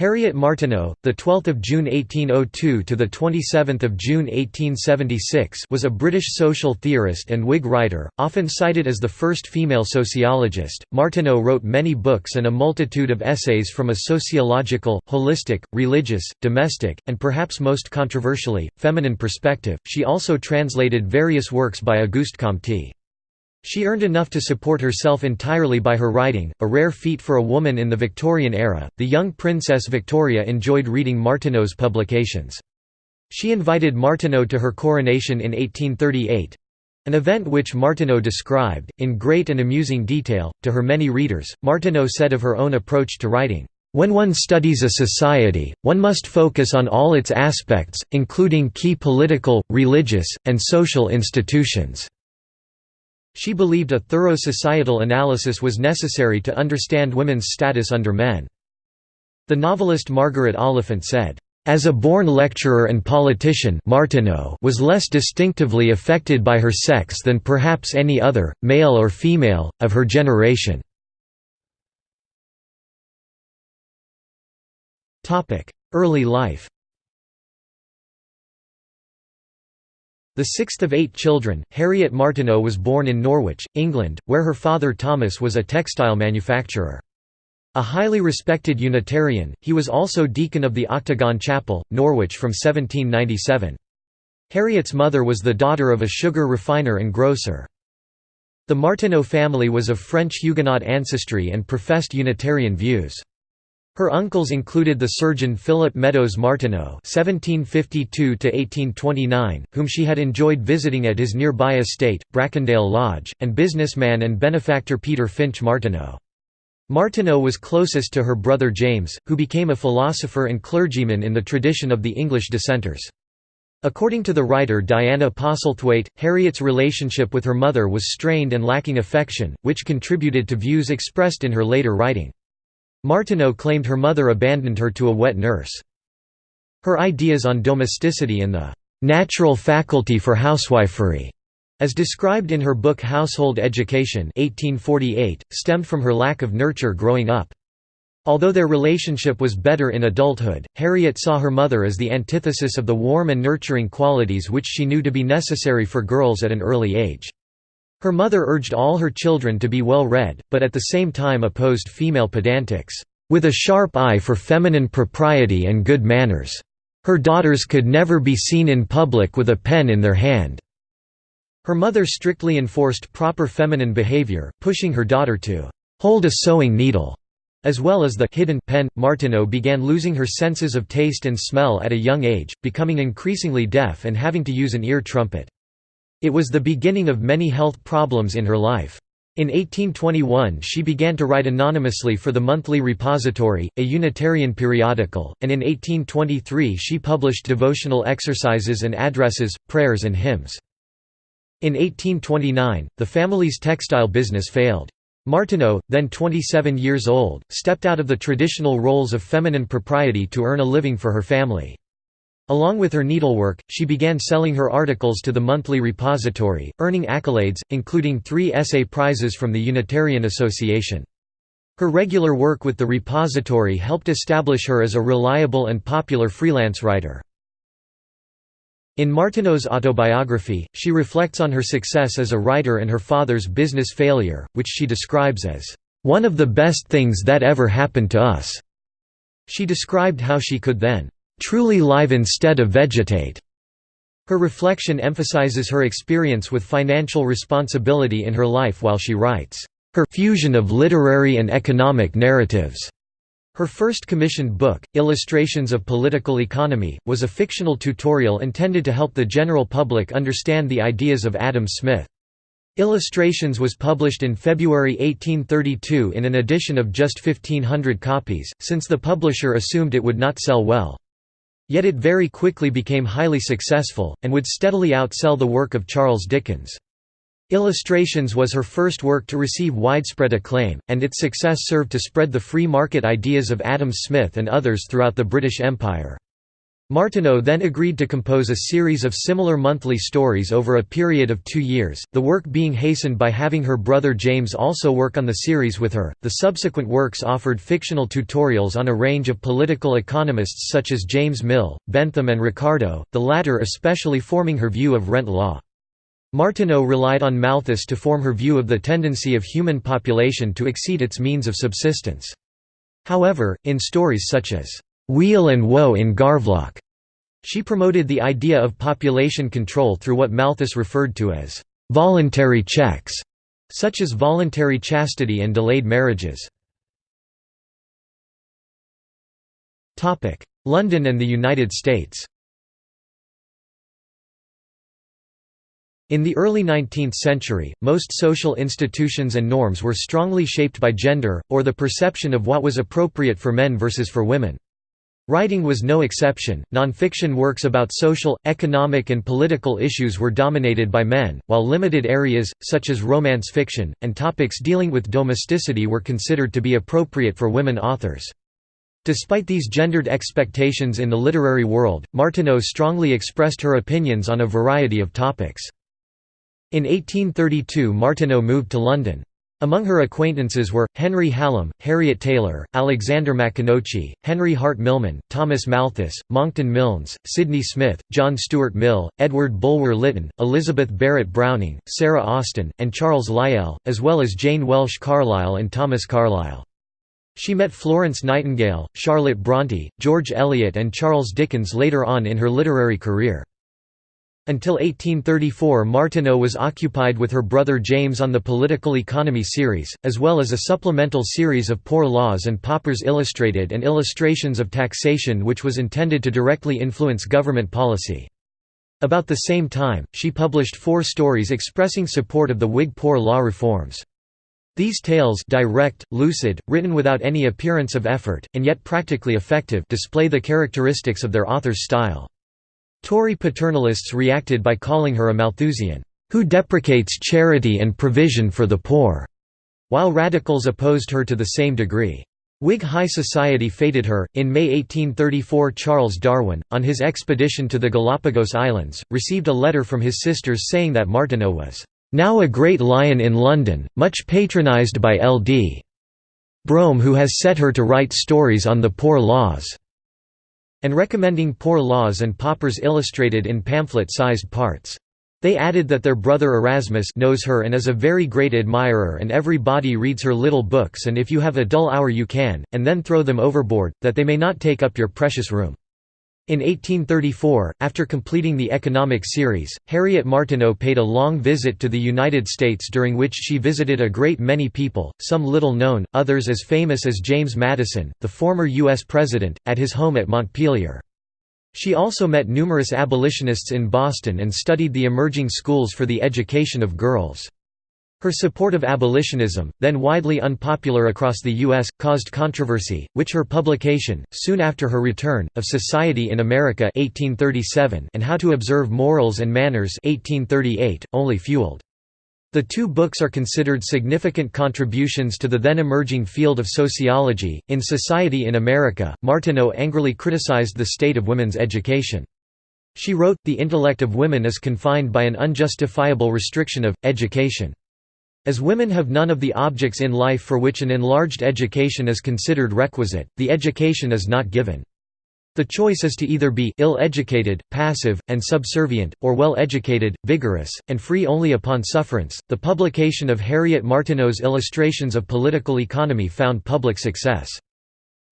Harriet Martineau, the 12th of June 1802 to the 27th of June 1876, was a British social theorist and Whig writer, often cited as the first female sociologist. Martineau wrote many books and a multitude of essays from a sociological, holistic, religious, domestic, and perhaps most controversially, feminine perspective. She also translated various works by Auguste Comte. She earned enough to support herself entirely by her writing, a rare feat for a woman in the Victorian era. The young Princess Victoria enjoyed reading Martineau's publications. She invited Martineau to her coronation in 1838 an event which Martineau described, in great and amusing detail, to her many readers. Martineau said of her own approach to writing, when one studies a society, one must focus on all its aspects, including key political, religious, and social institutions. She believed a thorough societal analysis was necessary to understand women's status under men. The novelist Margaret Oliphant said, as a born lecturer and politician Martineau was less distinctively affected by her sex than perhaps any other, male or female, of her generation. Early life The sixth of eight children, Harriet Martineau was born in Norwich, England, where her father Thomas was a textile manufacturer. A highly respected Unitarian, he was also deacon of the Octagon Chapel, Norwich from 1797. Harriet's mother was the daughter of a sugar refiner and grocer. The Martineau family was of French Huguenot ancestry and professed Unitarian views. Her uncles included the surgeon Philip Meadows Martineau (1752–1829), whom she had enjoyed visiting at his nearby estate, Bracondale Lodge, and businessman and benefactor Peter Finch Martineau. Martineau was closest to her brother James, who became a philosopher and clergyman in the tradition of the English dissenters. According to the writer Diana Postlethwaite, Harriet's relationship with her mother was strained and lacking affection, which contributed to views expressed in her later writing. Martineau claimed her mother abandoned her to a wet nurse. Her ideas on domesticity and the "...natural faculty for housewifery", as described in her book Household Education 1848, stemmed from her lack of nurture growing up. Although their relationship was better in adulthood, Harriet saw her mother as the antithesis of the warm and nurturing qualities which she knew to be necessary for girls at an early age. Her mother urged all her children to be well read, but at the same time opposed female pedantics, "...with a sharp eye for feminine propriety and good manners. Her daughters could never be seen in public with a pen in their hand." Her mother strictly enforced proper feminine behavior, pushing her daughter to "...hold a sewing needle." As well as the hidden pen, Martineau began losing her senses of taste and smell at a young age, becoming increasingly deaf and having to use an ear trumpet. It was the beginning of many health problems in her life. In 1821 she began to write anonymously for the Monthly Repository, a Unitarian periodical, and in 1823 she published devotional exercises and addresses, prayers and hymns. In 1829, the family's textile business failed. Martineau, then 27 years old, stepped out of the traditional roles of feminine propriety to earn a living for her family. Along with her needlework, she began selling her articles to the monthly repository, earning accolades, including three essay prizes from the Unitarian Association. Her regular work with the repository helped establish her as a reliable and popular freelance writer. In Martineau's autobiography, she reflects on her success as a writer and her father's business failure, which she describes as, "...one of the best things that ever happened to us." She described how she could then truly live instead of vegetate. Her reflection emphasizes her experience with financial responsibility in her life while she writes, "...her fusion of literary and economic narratives." Her first commissioned book, Illustrations of Political Economy, was a fictional tutorial intended to help the general public understand the ideas of Adam Smith. Illustrations was published in February 1832 in an edition of just 1500 copies, since the publisher assumed it would not sell well. Yet it very quickly became highly successful, and would steadily outsell the work of Charles Dickens. Illustrations was her first work to receive widespread acclaim, and its success served to spread the free market ideas of Adam Smith and others throughout the British Empire. Martineau then agreed to compose a series of similar monthly stories over a period of two years, the work being hastened by having her brother James also work on the series with her. The subsequent works offered fictional tutorials on a range of political economists such as James Mill, Bentham, and Ricardo, the latter especially forming her view of rent law. Martineau relied on Malthus to form her view of the tendency of human population to exceed its means of subsistence. However, in stories such as Weal and Woe in Garveloch. She promoted the idea of population control through what Malthus referred to as voluntary checks, such as voluntary chastity and delayed marriages. London and the United States In the early 19th century, most social institutions and norms were strongly shaped by gender, or the perception of what was appropriate for men versus for women. Writing was no exception. Nonfiction works about social, economic, and political issues were dominated by men, while limited areas, such as romance fiction, and topics dealing with domesticity were considered to be appropriate for women authors. Despite these gendered expectations in the literary world, Martineau strongly expressed her opinions on a variety of topics. In 1832 Martineau moved to London. Among her acquaintances were, Henry Hallam, Harriet Taylor, Alexander Maconochie, Henry Hart Milman, Thomas Malthus, Monckton Milnes, Sydney Smith, John Stuart Mill, Edward Bulwer Lytton, Elizabeth Barrett Browning, Sarah Austin, and Charles Lyell, as well as Jane Welsh Carlyle and Thomas Carlyle. She met Florence Nightingale, Charlotte Bronte, George Eliot and Charles Dickens later on in her literary career. Until 1834 Martineau was occupied with her brother James on the Political Economy series, as well as a supplemental series of Poor Laws and Paupers Illustrated and Illustrations of Taxation which was intended to directly influence government policy. About the same time, she published four stories expressing support of the Whig poor law reforms. These tales direct, lucid, written without any appearance of effort, and yet practically effective display the characteristics of their author's style. Tory paternalists reacted by calling her a Malthusian, who deprecates charity and provision for the poor, while radicals opposed her to the same degree. Whig high society feted her. In May 1834, Charles Darwin, on his expedition to the Galapagos Islands, received a letter from his sisters saying that Martineau was now a great lion in London, much patronised by L.D. Brougham, who has set her to write stories on the poor laws and recommending Poor Laws and Paupers Illustrated in pamphlet-sized parts. They added that their brother Erasmus knows her and is a very great admirer and every body reads her little books and if you have a dull hour you can, and then throw them overboard, that they may not take up your precious room. In 1834, after completing the economic series, Harriet Martineau paid a long visit to the United States during which she visited a great many people, some little known, others as famous as James Madison, the former U.S. President, at his home at Montpelier. She also met numerous abolitionists in Boston and studied the emerging schools for the education of girls. Her support of abolitionism, then widely unpopular across the U.S., caused controversy, which her publication, soon after her return, of Society in America 1837 and How to Observe Morals and Manners 1838, only fueled. The two books are considered significant contributions to the then emerging field of sociology. In Society in America, Martineau angrily criticized the state of women's education. She wrote, The intellect of women is confined by an unjustifiable restriction of, education. As women have none of the objects in life for which an enlarged education is considered requisite, the education is not given. The choice is to either be ill-educated, passive, and subservient, or well-educated, vigorous, and free only upon sufferance. The publication of Harriet Martineau's Illustrations of Political Economy found public success.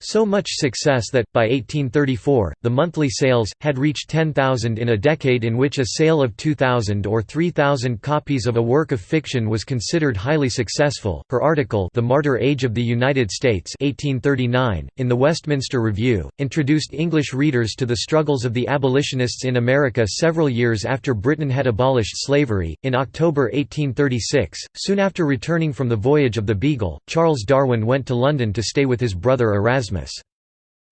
So much success that, by 1834, the monthly sales, had reached 10,000 in a decade in which a sale of 2,000 or 3,000 copies of a work of fiction was considered highly successful. Her article The Martyr Age of the United States 1839, in the Westminster Review, introduced English readers to the struggles of the abolitionists in America several years after Britain had abolished slavery. In October 1836, soon after returning from the voyage of the Beagle, Charles Darwin went to London to stay with his brother Erasmus Erasmus.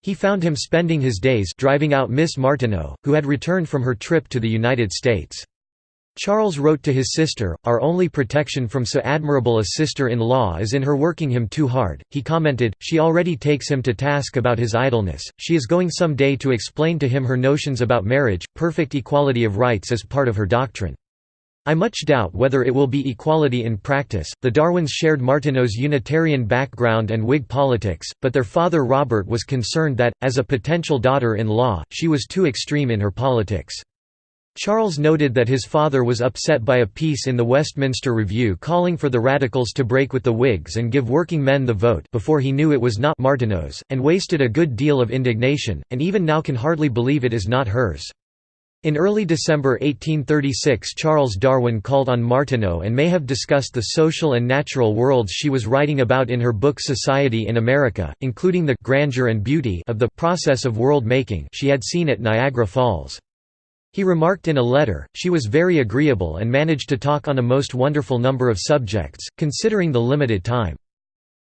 He found him spending his days driving out Miss Martineau, who had returned from her trip to the United States. Charles wrote to his sister, Our only protection from so admirable a sister-in-law is in her working him too hard. He commented, She already takes him to task about his idleness, she is going some day to explain to him her notions about marriage, perfect equality of rights as part of her doctrine. I much doubt whether it will be equality in practice. The Darwins shared Martineau's Unitarian background and Whig politics, but their father Robert was concerned that, as a potential daughter-in-law, she was too extreme in her politics. Charles noted that his father was upset by a piece in the Westminster Review calling for the Radicals to break with the Whigs and give working men the vote before he knew it was not Martineau's, and wasted a good deal of indignation, and even now can hardly believe it is not hers. In early December 1836 Charles Darwin called on Martineau and may have discussed the social and natural worlds she was writing about in her book Society in America, including the «grandeur and beauty» of the «process of world-making» she had seen at Niagara Falls. He remarked in a letter, she was very agreeable and managed to talk on a most wonderful number of subjects, considering the limited time.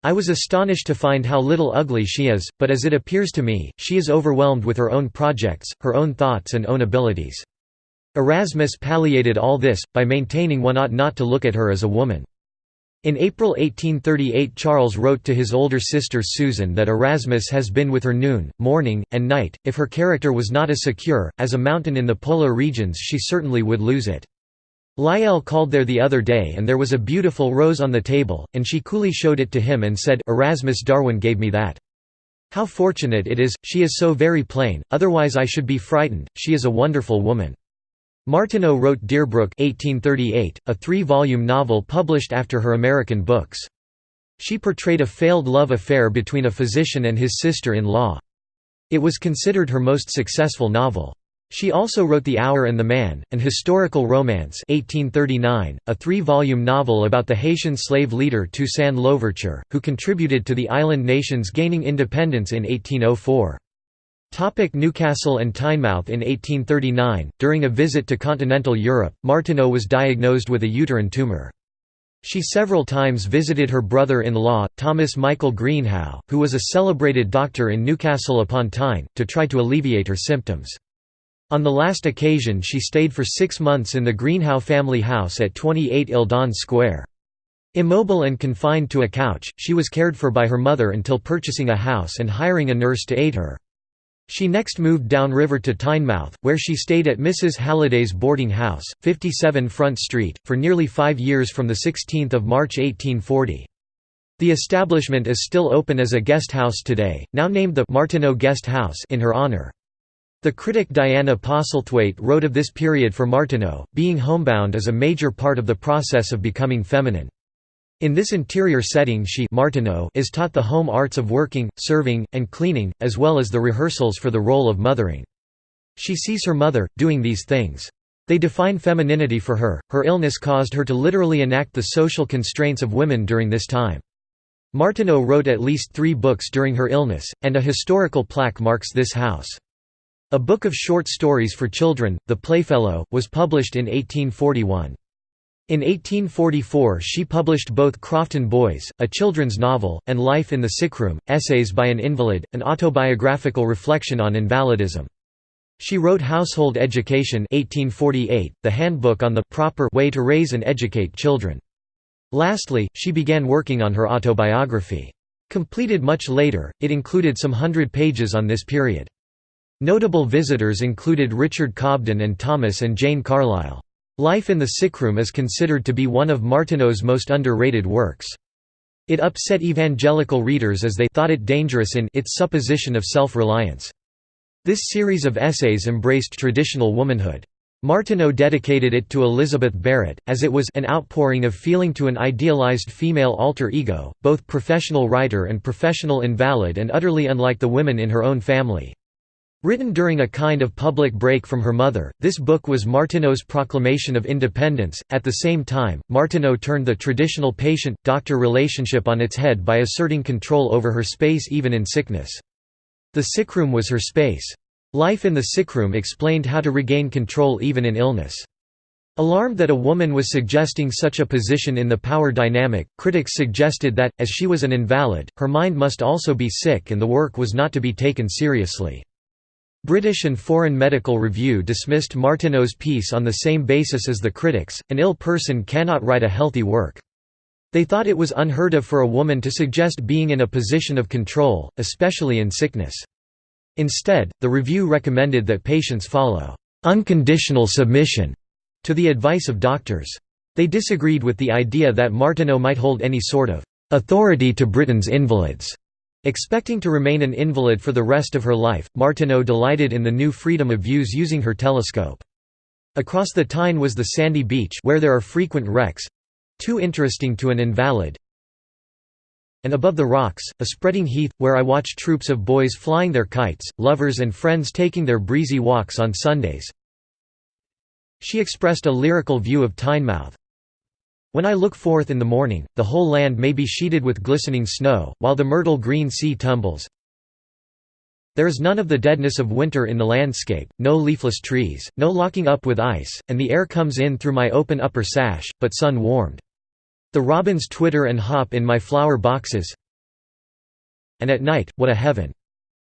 I was astonished to find how little ugly she is, but as it appears to me, she is overwhelmed with her own projects, her own thoughts and own abilities. Erasmus palliated all this, by maintaining one ought not to look at her as a woman. In April 1838 Charles wrote to his older sister Susan that Erasmus has been with her noon, morning, and night, if her character was not as secure, as a mountain in the polar regions she certainly would lose it. Lyell called there the other day and there was a beautiful rose on the table, and she coolly showed it to him and said, Erasmus Darwin gave me that. How fortunate it is, she is so very plain, otherwise I should be frightened, she is a wonderful woman. Martineau wrote Deerbrook 1838, a three-volume novel published after her American books. She portrayed a failed love affair between a physician and his sister-in-law. It was considered her most successful novel. She also wrote The Hour and the Man, an historical romance 1839, a three-volume novel about the Haitian slave leader Toussaint Louverture, who contributed to the island nations gaining independence in 1804. Topic Newcastle and Tynemouth In 1839, during a visit to continental Europe, Martineau was diagnosed with a uterine tumour. She several times visited her brother-in-law, Thomas Michael Greenhow, who was a celebrated doctor in Newcastle upon Tyne, to try to alleviate her symptoms. On the last occasion she stayed for six months in the Greenhow family house at 28 Eldon Square. Immobile and confined to a couch, she was cared for by her mother until purchasing a house and hiring a nurse to aid her. She next moved downriver to Tynemouth, where she stayed at Mrs. Halliday's boarding house, 57 Front Street, for nearly five years from 16 March 1840. The establishment is still open as a guest house today, now named the Martineau Guest House in her honor. The critic Diana Postlethwaite wrote of this period for Martineau, being homebound is a major part of the process of becoming feminine. In this interior setting she Martineau is taught the home arts of working, serving, and cleaning, as well as the rehearsals for the role of mothering. She sees her mother, doing these things. They define femininity for her. Her illness caused her to literally enact the social constraints of women during this time. Martineau wrote at least three books during her illness, and a historical plaque marks this house. A book of short stories for children, The Playfellow, was published in 1841. In 1844 she published both Crofton Boys, a children's novel, and Life in the Sickroom, Essays by an Invalid, an autobiographical reflection on invalidism. She wrote Household Education 1848, the handbook on the proper way to raise and educate children. Lastly, she began working on her autobiography. Completed much later, it included some hundred pages on this period. Notable visitors included Richard Cobden and Thomas and Jane Carlyle. Life in the Sickroom is considered to be one of Martineau's most underrated works. It upset evangelical readers as they thought it dangerous in its supposition of self-reliance. This series of essays embraced traditional womanhood. Martineau dedicated it to Elizabeth Barrett, as it was an outpouring of feeling to an idealized female alter ego, both professional writer and professional invalid and utterly unlike the women in her own family. Written during a kind of public break from her mother, this book was Martineau's proclamation of independence. At the same time, Martineau turned the traditional patient doctor relationship on its head by asserting control over her space even in sickness. The sickroom was her space. Life in the sickroom explained how to regain control even in illness. Alarmed that a woman was suggesting such a position in the power dynamic, critics suggested that, as she was an invalid, her mind must also be sick and the work was not to be taken seriously. British and Foreign Medical Review dismissed Martineau's piece on the same basis as the critics, an ill person cannot write a healthy work. They thought it was unheard of for a woman to suggest being in a position of control, especially in sickness. Instead, the review recommended that patients follow unconditional submission to the advice of doctors. They disagreed with the idea that Martineau might hold any sort of authority to Britain's invalids. Expecting to remain an invalid for the rest of her life, Martineau delighted in the new freedom of views using her telescope. Across the Tyne was the sandy beach where there are frequent wrecks—too interesting to an invalid, and above the rocks, a spreading heath, where I watch troops of boys flying their kites, lovers and friends taking their breezy walks on Sundays. She expressed a lyrical view of Tynemouth, when I look forth in the morning, the whole land may be sheeted with glistening snow, while the myrtle green sea tumbles. There is none of the deadness of winter in the landscape, no leafless trees, no locking up with ice, and the air comes in through my open upper sash, but sun-warmed. The robins twitter and hop in my flower boxes. And at night, what a heaven!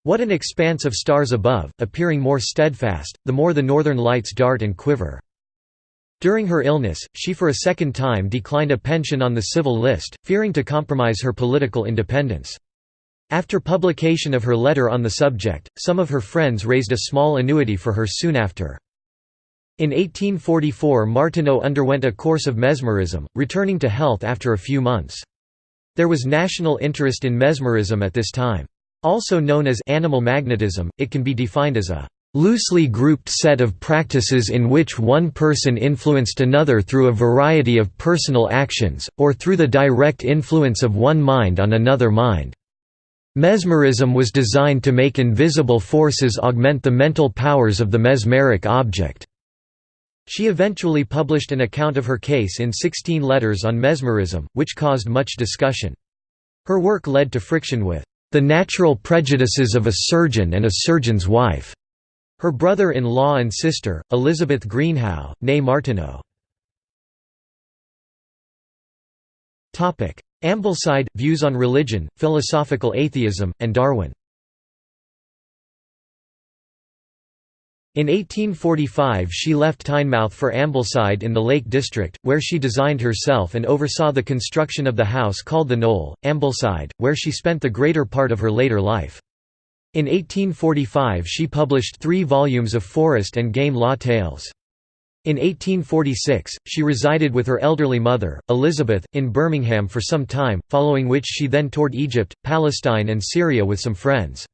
What an expanse of stars above, appearing more steadfast, the more the northern lights dart and quiver. During her illness, she for a second time declined a pension on the civil list, fearing to compromise her political independence. After publication of her letter on the subject, some of her friends raised a small annuity for her soon after. In 1844 Martineau underwent a course of mesmerism, returning to health after a few months. There was national interest in mesmerism at this time. Also known as animal magnetism, it can be defined as a loosely grouped set of practices in which one person influenced another through a variety of personal actions, or through the direct influence of one mind on another mind. Mesmerism was designed to make invisible forces augment the mental powers of the mesmeric object. She eventually published an account of her case in 16 letters on mesmerism, which caused much discussion. Her work led to friction with the natural prejudices of a surgeon and a surgeon's wife. Her brother-in-law and sister, Elizabeth Greenhow, née Martineau. Ambleside, Views on Religion, Philosophical Atheism, and Darwin In 1845 she left Tynemouth for Ambleside in the Lake District, where she designed herself and oversaw the construction of the house called the Knoll, Ambleside, where she spent the greater part of her later life. In 1845 she published three volumes of forest and game law tales. In 1846, she resided with her elderly mother, Elizabeth, in Birmingham for some time, following which she then toured Egypt, Palestine and Syria with some friends.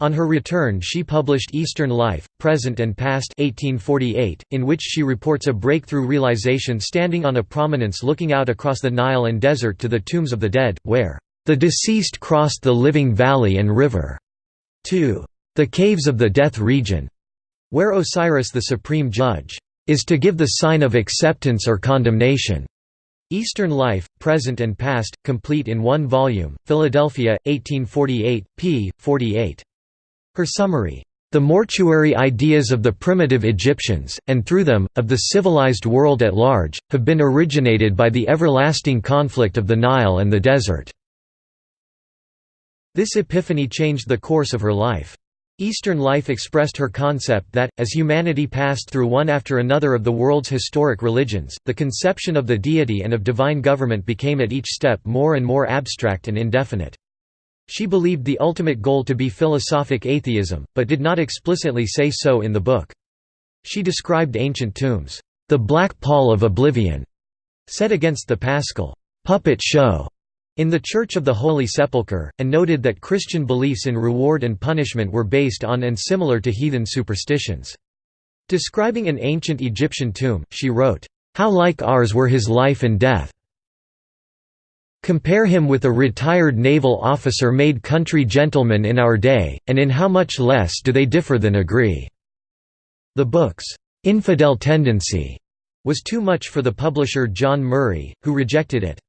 On her return she published Eastern Life, Present and Past 1848, in which she reports a breakthrough realization standing on a prominence looking out across the Nile and desert to the tombs of the dead, where, "...the deceased crossed the living valley and river." 2. The Caves of the Death Region, where Osiris the Supreme Judge is to give the sign of acceptance or condemnation. Eastern Life, Present and Past, complete in one volume, Philadelphia, 1848, p. 48. Her summary, "...the mortuary ideas of the primitive Egyptians, and through them, of the civilized world at large, have been originated by the everlasting conflict of the Nile and the desert." This epiphany changed the course of her life. Eastern life expressed her concept that, as humanity passed through one after another of the world's historic religions, the conception of the deity and of divine government became at each step more and more abstract and indefinite. She believed the ultimate goal to be philosophic atheism, but did not explicitly say so in the book. She described ancient tombs, "...the black pall of oblivion", set against the paschal puppet show in the Church of the Holy Sepulchre, and noted that Christian beliefs in reward and punishment were based on and similar to heathen superstitions. Describing an ancient Egyptian tomb, she wrote, "...how like ours were his life and death. Compare him with a retired naval officer made country gentleman in our day, and in how much less do they differ than agree." The book's infidel tendency was too much for the publisher John Murray, who rejected it.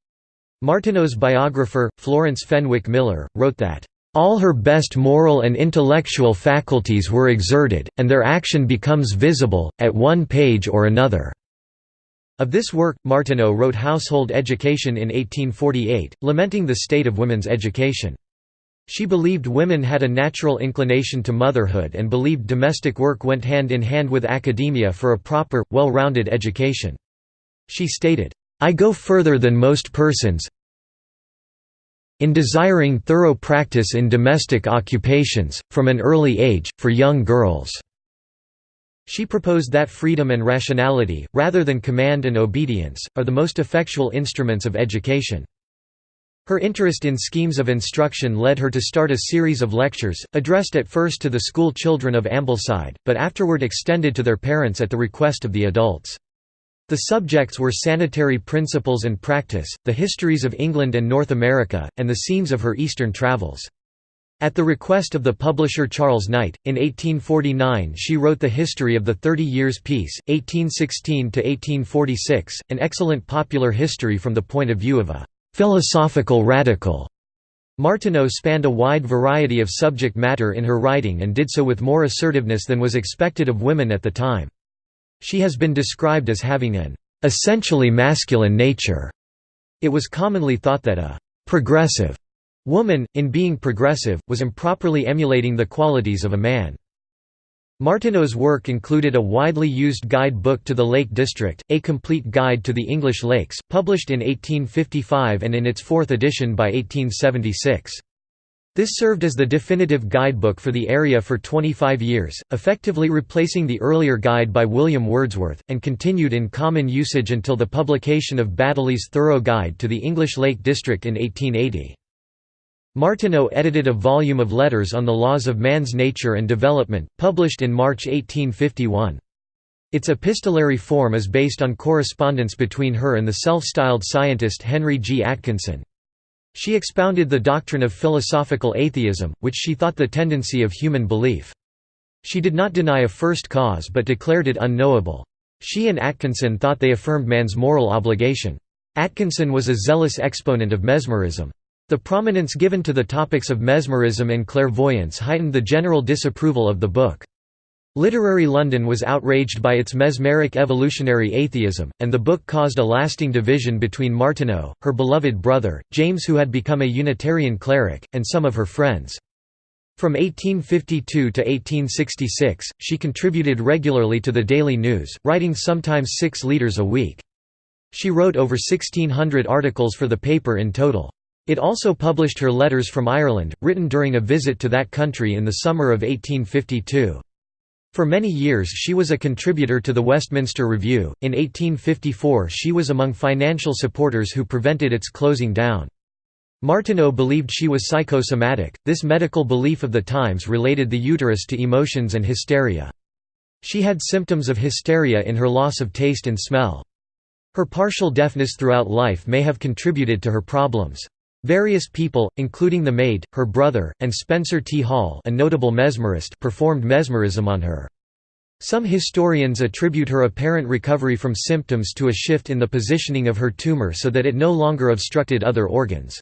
Martineau's biographer, Florence Fenwick Miller, wrote that, "...all her best moral and intellectual faculties were exerted, and their action becomes visible, at one page or another." Of this work, Martineau wrote Household Education in 1848, lamenting the state of women's education. She believed women had a natural inclination to motherhood and believed domestic work went hand in hand with academia for a proper, well-rounded education. She stated, "...I go further than most persons in desiring thorough practice in domestic occupations, from an early age, for young girls." She proposed that freedom and rationality, rather than command and obedience, are the most effectual instruments of education. Her interest in schemes of instruction led her to start a series of lectures, addressed at first to the school children of Ambleside, but afterward extended to their parents at the request of the adults. The subjects were sanitary principles and practice, the histories of England and North America, and the scenes of her eastern travels. At the request of the publisher Charles Knight, in 1849 she wrote The History of the Thirty Years' Peace, 1816–1846, an excellent popular history from the point of view of a philosophical radical. Martineau spanned a wide variety of subject matter in her writing and did so with more assertiveness than was expected of women at the time. She has been described as having an essentially masculine nature. It was commonly thought that a progressive woman, in being progressive, was improperly emulating the qualities of a man. Martineau's work included a widely used guide book to the Lake District, A Complete Guide to the English Lakes, published in 1855 and in its fourth edition by 1876. This served as the definitive guidebook for the area for 25 years, effectively replacing the earlier guide by William Wordsworth, and continued in common usage until the publication of Baddeley's Thorough Guide to the English Lake District in 1880. Martineau edited a volume of letters on the laws of man's nature and development, published in March 1851. Its epistolary form is based on correspondence between her and the self-styled scientist Henry G. Atkinson. She expounded the doctrine of philosophical atheism, which she thought the tendency of human belief. She did not deny a first cause but declared it unknowable. She and Atkinson thought they affirmed man's moral obligation. Atkinson was a zealous exponent of mesmerism. The prominence given to the topics of mesmerism and clairvoyance heightened the general disapproval of the book. Literary London was outraged by its mesmeric evolutionary atheism, and the book caused a lasting division between Martineau, her beloved brother, James who had become a Unitarian cleric, and some of her friends. From 1852 to 1866, she contributed regularly to the Daily News, writing sometimes six leaders a week. She wrote over 1,600 articles for the paper in total. It also published her letters from Ireland, written during a visit to that country in the summer of 1852. For many years she was a contributor to the Westminster Review. In 1854 she was among financial supporters who prevented its closing down. Martineau believed she was psychosomatic. This medical belief of the times related the uterus to emotions and hysteria. She had symptoms of hysteria in her loss of taste and smell. Her partial deafness throughout life may have contributed to her problems. Various people, including the maid, her brother, and Spencer T. Hall a notable mesmerist performed mesmerism on her. Some historians attribute her apparent recovery from symptoms to a shift in the positioning of her tumor so that it no longer obstructed other organs.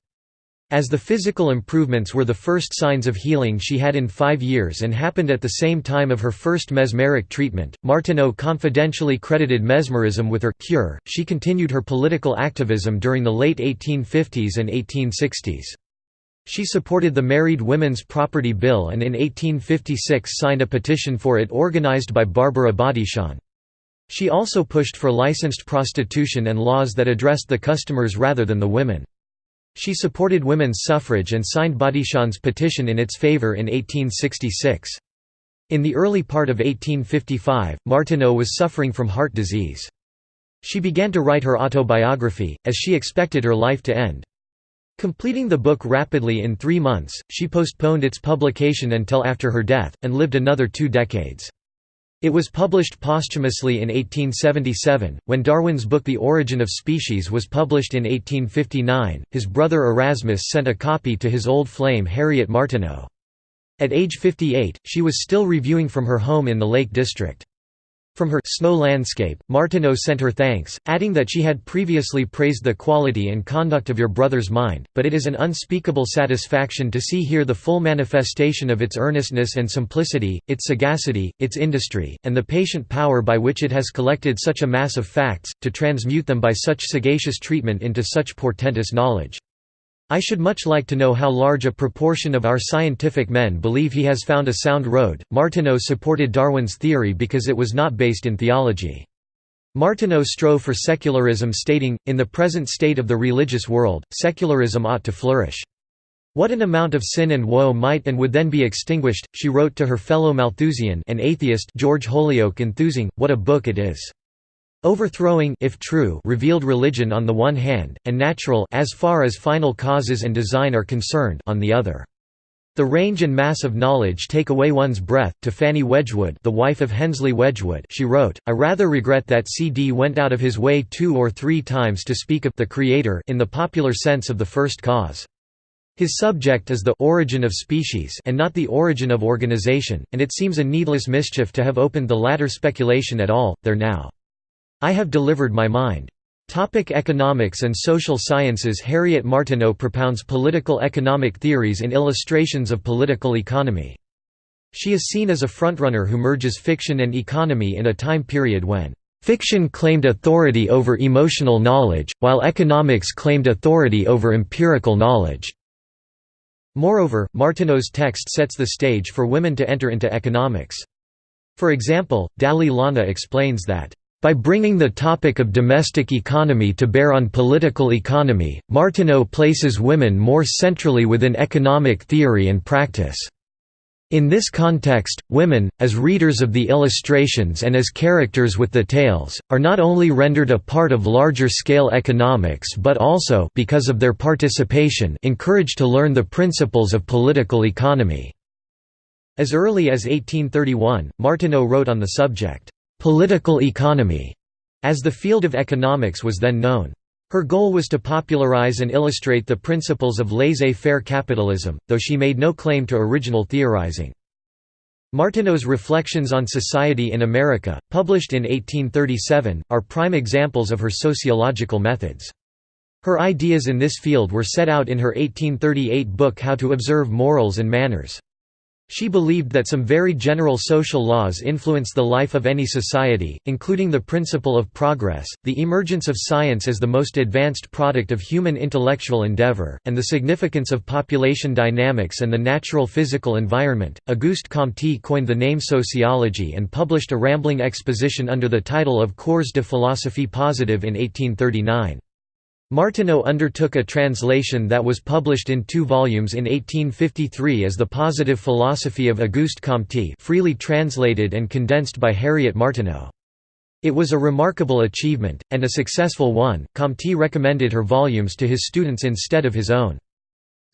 As the physical improvements were the first signs of healing she had in five years and happened at the same time of her first mesmeric treatment, Martineau confidentially credited mesmerism with her cure. She continued her political activism during the late 1850s and 1860s. She supported the Married Women's Property Bill and in 1856 signed a petition for it organized by Barbara Bodichon. She also pushed for licensed prostitution and laws that addressed the customers rather than the women. She supported women's suffrage and signed Bodichon's petition in its favor in 1866. In the early part of 1855, Martineau was suffering from heart disease. She began to write her autobiography, as she expected her life to end. Completing the book rapidly in three months, she postponed its publication until after her death, and lived another two decades. It was published posthumously in 1877. When Darwin's book The Origin of Species was published in 1859, his brother Erasmus sent a copy to his old flame Harriet Martineau. At age 58, she was still reviewing from her home in the Lake District. From her snow landscape, Martineau sent her thanks, adding that she had previously praised the quality and conduct of your brother's mind, but it is an unspeakable satisfaction to see here the full manifestation of its earnestness and simplicity, its sagacity, its industry, and the patient power by which it has collected such a mass of facts, to transmute them by such sagacious treatment into such portentous knowledge. I should much like to know how large a proportion of our scientific men believe he has found a sound road. Martineau supported Darwin's theory because it was not based in theology. Martineau strove for secularism stating, in the present state of the religious world, secularism ought to flourish. What an amount of sin and woe might and would then be extinguished, she wrote to her fellow Malthusian an atheist George Holyoake enthusing, what a book it is. Overthrowing if true, revealed religion on the one hand, and natural as far as final causes and design are concerned on the other. The range and mass of knowledge take away one's breath. To Fanny Wedgwood, the wife of Hensleigh Wedgwood, she wrote, "I rather regret that C.D. went out of his way two or three times to speak of the Creator in the popular sense of the first cause. His subject is the origin of species and not the origin of organization, and it seems a needless mischief to have opened the latter speculation at all, there now. I have delivered my mind. Topic economics and social sciences Harriet Martineau propounds political economic theories in illustrations of political economy. She is seen as a frontrunner who merges fiction and economy in a time period when Fiction claimed authority over emotional knowledge, while economics claimed authority over empirical knowledge. Moreover, Martineau's text sets the stage for women to enter into economics. For example, Dalley explains that, "...by bringing the topic of domestic economy to bear on political economy, Martineau places women more centrally within economic theory and practice." In this context, women, as readers of the illustrations and as characters with the tales, are not only rendered a part of larger-scale economics but also because of their participation encouraged to learn the principles of political economy. As early as 1831, Martineau wrote on the subject, "'political economy' as the field of economics was then known. Her goal was to popularize and illustrate the principles of laissez-faire capitalism, though she made no claim to original theorizing. Martineau's Reflections on Society in America, published in 1837, are prime examples of her sociological methods. Her ideas in this field were set out in her 1838 book How to Observe Morals and Manners. She believed that some very general social laws influence the life of any society, including the principle of progress, the emergence of science as the most advanced product of human intellectual endeavor, and the significance of population dynamics and the natural physical environment. Auguste Comte coined the name sociology and published a rambling exposition under the title of Cours de philosophie positive in 1839. Martineau undertook a translation that was published in two volumes in 1853 as The Positive Philosophy of Auguste Comte freely translated and condensed by Harriet Martineau. It was a remarkable achievement, and a successful one. Comte recommended her volumes to his students instead of his own.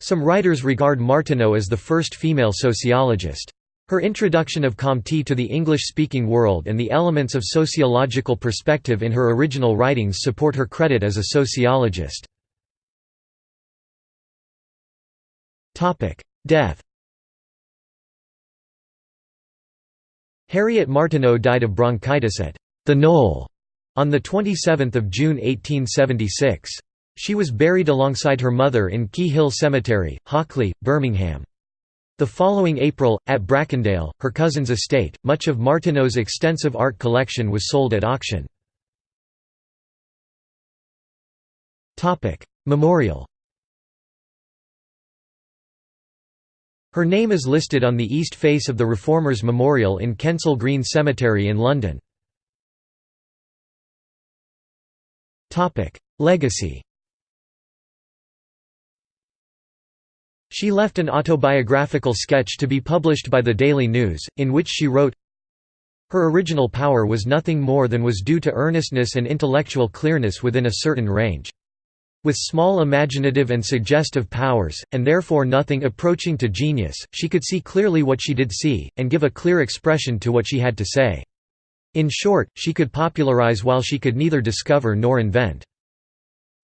Some writers regard Martineau as the first female sociologist. Her introduction of Comte to the English-speaking world and the elements of sociological perspective in her original writings support her credit as a sociologist. Death Harriet Martineau died of bronchitis at the Knoll on 27 June 1876. She was buried alongside her mother in Key Hill Cemetery, Hockley, Birmingham. The following April, at Bracondale, her cousin's estate, much of Martineau's extensive art collection was sold at auction. Memorial Her name is listed on the east face of the Reformers Memorial in Kensal Green Cemetery in London. Legacy She left an autobiographical sketch to be published by the Daily News, in which she wrote, Her original power was nothing more than was due to earnestness and intellectual clearness within a certain range. With small imaginative and suggestive powers, and therefore nothing approaching to genius, she could see clearly what she did see, and give a clear expression to what she had to say. In short, she could popularize while she could neither discover nor invent.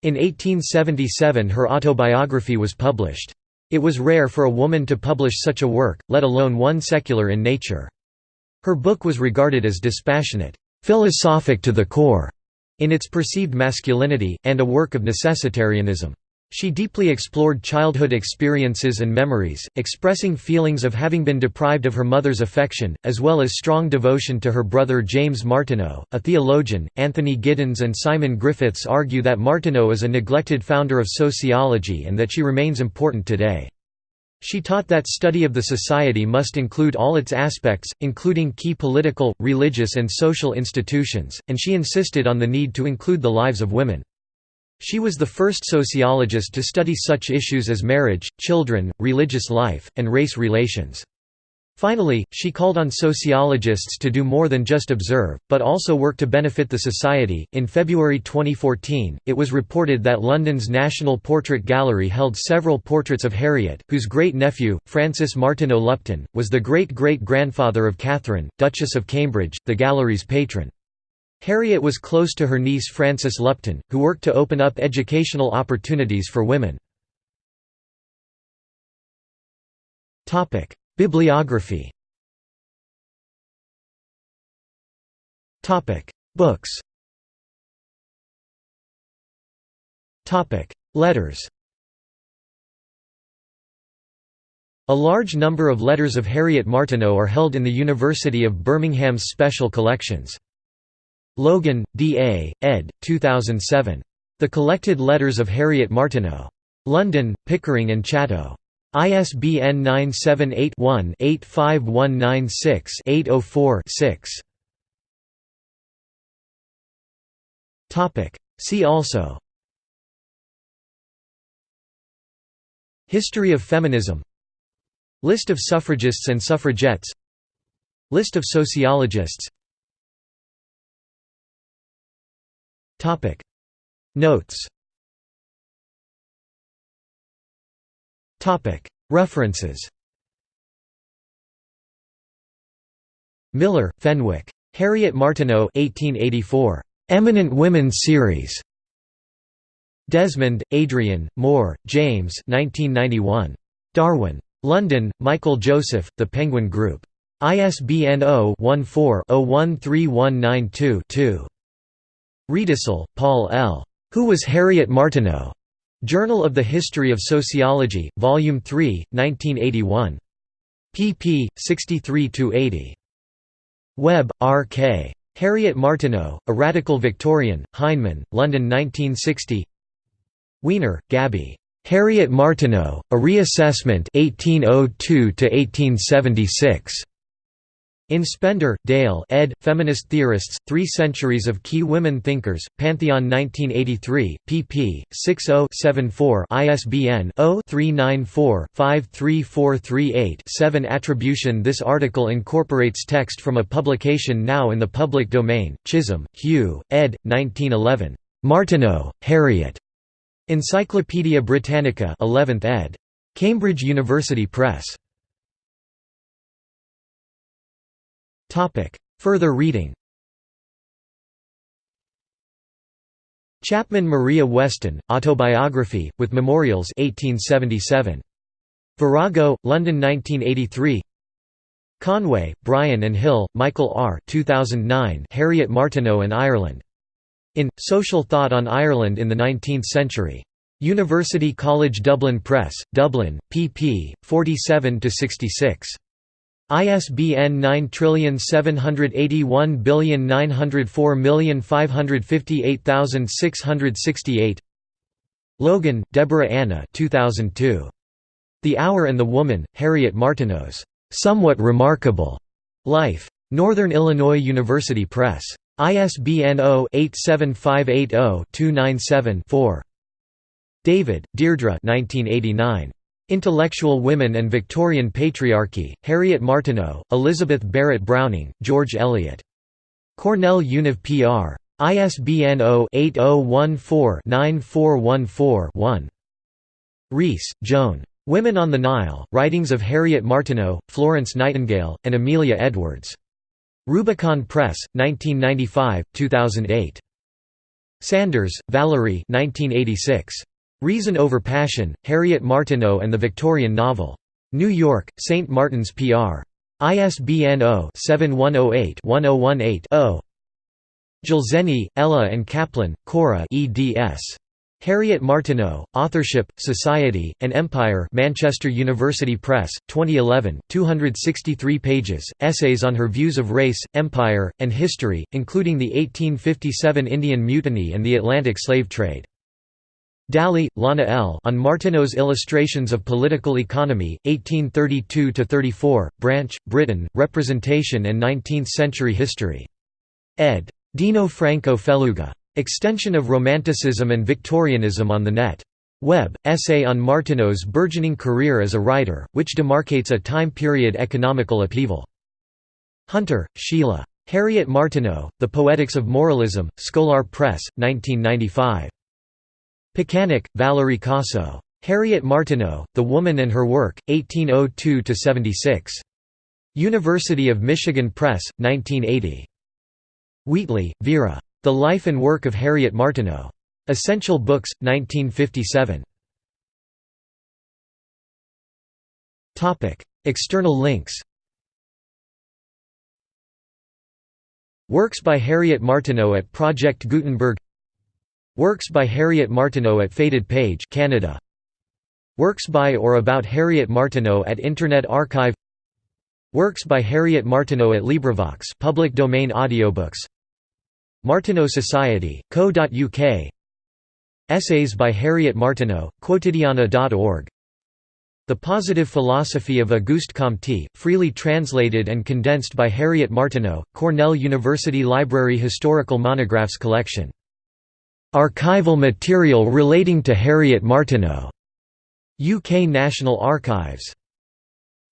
In 1877 her autobiography was published. It was rare for a woman to publish such a work, let alone one secular in nature. Her book was regarded as dispassionate, philosophic to the core, in its perceived masculinity, and a work of necessitarianism. She deeply explored childhood experiences and memories, expressing feelings of having been deprived of her mother's affection, as well as strong devotion to her brother James Martineau, a theologian. Anthony Giddens and Simon Griffiths argue that Martineau is a neglected founder of sociology and that she remains important today. She taught that study of the society must include all its aspects, including key political, religious and social institutions, and she insisted on the need to include the lives of women. She was the first sociologist to study such issues as marriage, children, religious life, and race relations. Finally, she called on sociologists to do more than just observe, but also work to benefit the society. In February 2014, it was reported that London's National Portrait Gallery held several portraits of Harriet, whose great nephew, Francis Martineau Lupton, was the great great grandfather of Catherine, Duchess of Cambridge, the gallery's patron. Harriet was close to her niece Frances Lupton, who worked to open up educational opportunities for women. Bibliography Books Letters A large number of letters of Harriet Martineau are held in the University of Birmingham's special collections. Logan, D. A., ed. 2007. The Collected Letters of Harriet Martineau. London, Pickering and Chatto. ISBN 978-1-85196-804-6. See also History of feminism List of suffragists and suffragettes List of sociologists Topic Notes Topic References Miller, Fenwick. Harriet Martineau 1884. Eminent Women Series. Desmond, Adrian, Moore, James 1991. Darwin. London, Michael Joseph, The Penguin Group. ISBN 0-14-013192-2. Riedesel, Paul L. Who was Harriet Martineau? Journal of the History of Sociology, Volume 3, 1981. pp. 63–80. Webb, R. K. Harriet Martineau, A Radical Victorian, Heinemann, London 1960 Weiner, Gabby. Harriet Martineau, A Reassessment 1802 1876. In Spender, Dale ed., Feminist Theorists, Three Centuries of Key Women Thinkers, Pantheon 1983, pp. 60-74 ISBN 0-394-53438-7 Attribution This article incorporates text from a publication now in the public domain, Chisholm, Hugh, ed. 1911. Martineau, Harriet. Encyclopædia Britannica 11th ed. Cambridge University Press. Topic. Further reading Chapman Maria Weston, Autobiography, with Memorials 1877. Virago, London 1983 Conway, Brian and Hill, Michael R. 2009 Harriet Martineau and Ireland. In, Social Thought on Ireland in the Nineteenth Century. University College Dublin Press, Dublin, pp. 47–66. ISBN 9781904558668 Logan, Deborah Anna 2002. The Hour and the Woman, Harriet Martineau's "'Somewhat Remarkable' Life. Northern Illinois University Press. ISBN 0-87580-297-4. David, Deirdre 1989. Intellectual Women and Victorian Patriarchy, Harriet Martineau, Elizabeth Barrett Browning, George Eliot. Cornell Univ PR. ISBN 0-8014-9414-1. Rees, Joan. Women on the Nile, Writings of Harriet Martineau, Florence Nightingale, and Amelia Edwards. Rubicon Press, 1995, 2008. Sanders, Valerie 1986. Reason Over Passion, Harriet Martineau and the Victorian Novel. New York, St. Martin's PR. ISBN 0-7108-1018-0. Dzelzainis, Ella and Kaplan, Cora eds. Harriet Martineau, Authorship, Society, and Empire Manchester University Press, 2011, 263 pages, essays on her views of race, empire, and history, including the 1857 Indian Mutiny and the Atlantic slave trade. Dalley, Lana L. On Martineau's Illustrations of Political Economy, 1832–34, Branch, Britain, Representation and Nineteenth-Century History. Ed. Dino Franco Felluga. Extension of Romanticism and Victorianism on the Net. Webb, essay on Martineau's burgeoning career as a writer, which demarcates a time period economical upheaval. Hunter, Shelagh. Harriet Martineau, The Poetics of Moralism, Scholar Press, 1995. Pichanick, Valerie Kossew. Harriet Martineau, The Woman and Her Work, 1802–76. University of Michigan Press, 1980. Wheatley, Vera. The Life and Work of Harriet Martineau. Essential Books, 1957. External links Works by Harriet Martineau at Project Gutenberg Works by Harriet Martineau at Faded Page Canada. Works by or about Harriet Martineau at Internet Archive Works by Harriet Martineau at LibriVox public domain audiobooks Martineau Society, co.uk Essays by Harriet Martineau, quotidiana.org The Positive Philosophy of Auguste Comte, freely translated and condensed by Harriet Martineau, Cornell University Library Historical Monographs Collection. Archival material relating to Harriet Martineau. UK National Archives.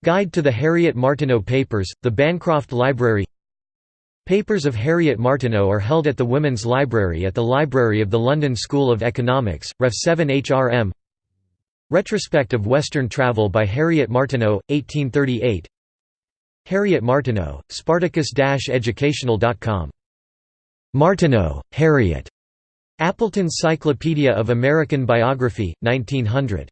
Guide to the Harriet Martineau Papers, the Bancroft Library Papers of Harriet Martineau are held at the Women's Library at the Library of the London School of Economics, Ref 7 HRM Retrospect of Western Travel by Harriet Martineau, 1838 Harriet Martineau, Spartacus-educational.com. Martineau, Harriet. Appleton's Cyclopedia of American Biography, 1900.